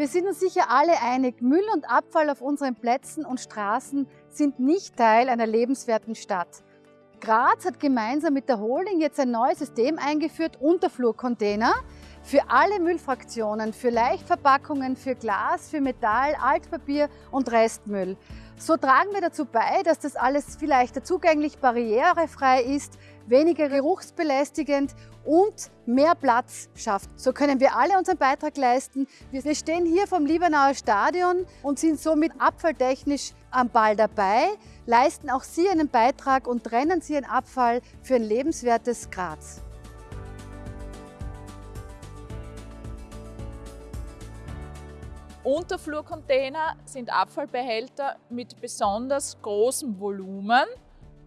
Wir sind uns sicher alle einig, Müll und Abfall auf unseren Plätzen und Straßen sind nicht Teil einer lebenswerten Stadt. Graz hat gemeinsam mit der Holding jetzt ein neues System eingeführt, Unterflurcontainer, für alle Müllfraktionen, für Leichtverpackungen, für Glas, für Metall, Altpapier und Restmüll. So tragen wir dazu bei, dass das alles viel leichter zugänglich, barrierefrei ist, weniger geruchsbelästigend und mehr Platz schafft. So können wir alle unseren Beitrag leisten. Wir stehen hier vom Liebenauer Stadion und sind somit abfalltechnisch am Ball dabei, leisten auch Sie einen Beitrag und trennen Sie Ihren Abfall für ein lebenswertes Graz. Unterflurcontainer sind Abfallbehälter mit besonders großem Volumen.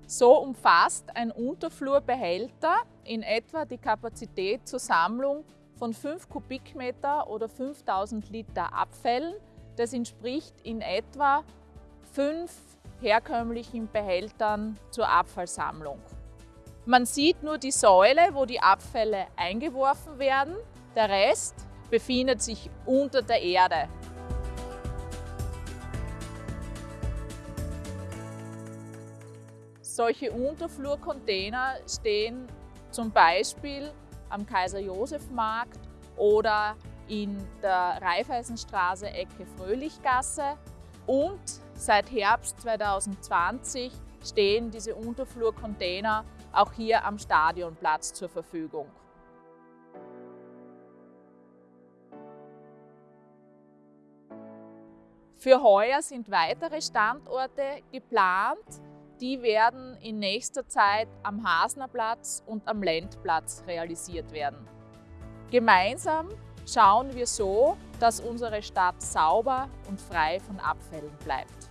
So umfasst ein Unterflurbehälter in etwa die Kapazität zur Sammlung von 5 Kubikmeter oder 5000 Liter Abfällen. Das entspricht in etwa fünf herkömmlichen Behältern zur Abfallsammlung. Man sieht nur die Säule, wo die Abfälle eingeworfen werden. Der Rest befindet sich unter der Erde. Solche Unterflurcontainer stehen zum Beispiel am Kaiser-Josef-Markt oder in der Raiffeisenstraße Ecke Fröhlichgasse und seit Herbst 2020 stehen diese Unterflurcontainer auch hier am Stadionplatz zur Verfügung. Für heuer sind weitere Standorte geplant. Die werden in nächster Zeit am Hasnerplatz und am Lendplatz realisiert werden. Gemeinsam schauen wir so, dass unsere Stadt sauber und frei von Abfällen bleibt.